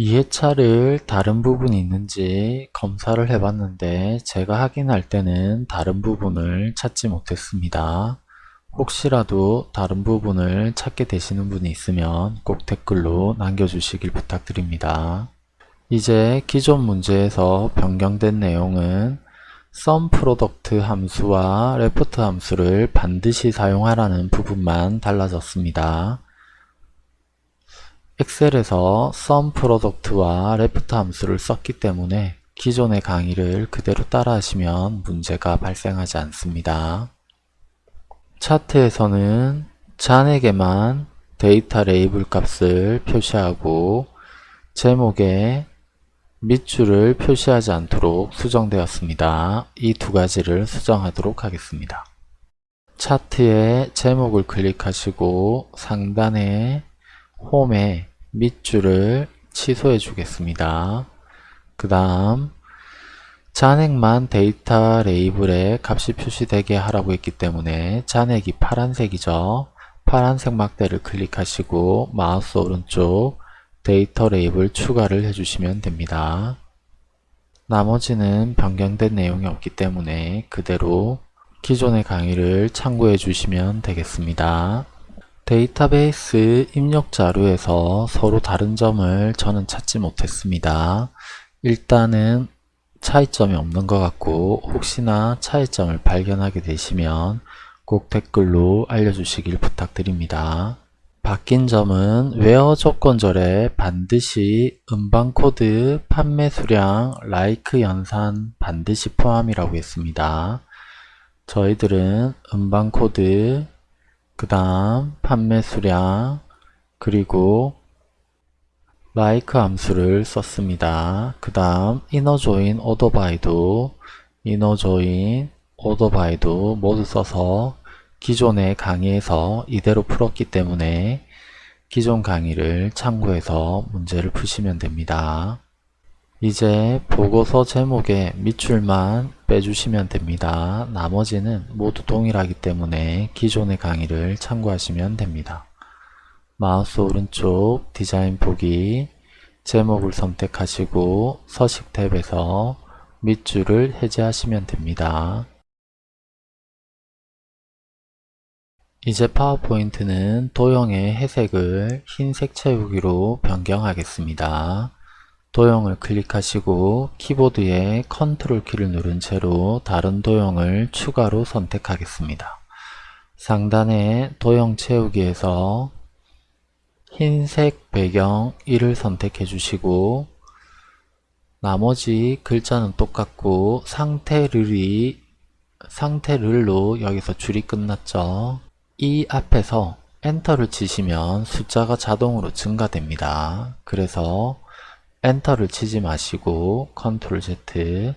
이해차를 다른 부분이 있는지 검사를 해봤는데 제가 확인할 때는 다른 부분을 찾지 못했습니다. 혹시라도 다른 부분을 찾게 되시는 분이 있으면 꼭 댓글로 남겨주시길 부탁드립니다. 이제 기존 문제에서 변경된 내용은 SUMPRODUCT 함수와 LEFT 함수를 반드시 사용하라는 부분만 달라졌습니다. 엑셀에서 SUMPRODUCT와 LEFT 함수를 썼기 때문에 기존의 강의를 그대로 따라 하시면 문제가 발생하지 않습니다. 차트에서는 잔액에만 데이터 레이블 값을 표시하고 제목에 밑줄을 표시하지 않도록 수정되었습니다. 이 두 가지를 수정하도록 하겠습니다. 차트의 제목을 클릭하시고 상단에 홈에 밑줄을 취소해 주겠습니다. 그 다음 잔액만 데이터 레이블에 값이 표시되게 하라고 했기 때문에 잔액이 파란색이죠. 파란색 막대를 클릭하시고 마우스 오른쪽 데이터 레이블 추가를 해주시면 됩니다. 나머지는 변경된 내용이 없기 때문에 그대로 기존의 강의를 참고해 주시면 되겠습니다. 데이터베이스 입력 자료에서 서로 다른 점을 저는 찾지 못했습니다. 일단은 차이점이 없는 것 같고 혹시나 차이점을 발견하게 되시면 꼭 댓글로 알려주시길 부탁드립니다. 바뀐 점은 WHERE 조건절에 반드시 음방코드, 판매 수량, LIKE 연산 반드시 포함이라고 했습니다. 저희들은 음방코드, 그 다음 판매 수량, 그리고 like 함수를 썼습니다. 그 다음 inner join order by도 inner join order by도 모두 써서 기존의 강의에서 이대로 풀었기 때문에 기존 강의를 참고해서 문제를 푸시면 됩니다. 이제 보고서 제목에 밑줄만 빼주시면 됩니다. 나머지는 모두 동일하기 때문에 기존의 강의를 참고하시면 됩니다. 마우스 오른쪽 디자인 보기 제목을 선택하시고 서식 탭에서 밑줄을 해제하시면 됩니다. 이제 파워포인트는 도형의 회색을 흰색 채우기로 변경하겠습니다. 도형을 클릭하시고 키보드에 컨트롤 키를 누른 채로 다른 도형을 추가로 선택하겠습니다. 상단에 도형 채우기에서 흰색 배경 1을 선택해 주시고 나머지 글자는 똑같고 상태를이 상태를로 여기서 줄이 끝났죠. 이 앞에서 enter를 치시면 숫자가 자동으로 증가됩니다. 그래서 enter를 치지 마시고 control Z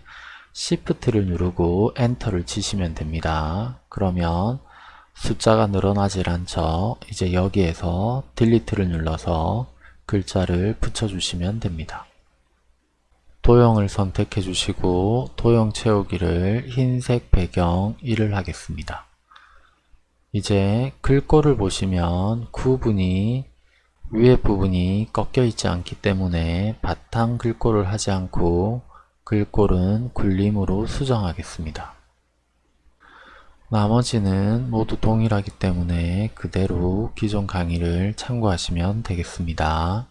시프트를 누르고 엔터를 치시면 됩니다. 그러면 숫자가 늘어나질 않죠. 이제 여기에서 딜리트를 눌러서 글자를 붙여주시면 됩니다. 도형을 선택해 주시고 도형 채우기를 흰색 배경 1을 하겠습니다. 이제 글꼴을 보시면 구분이 위에 부분이 꺾여 있지 않기 때문에 바탕 글꼴을 하지 않고 글꼴은 굴림으로 수정하겠습니다. 나머지는 모두 동일하기 때문에 그대로 기존 강의를 참고하시면 되겠습니다.